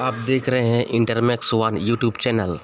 आप देख रहे हैं इंटरमैक्स वन यूट्यूब चैनल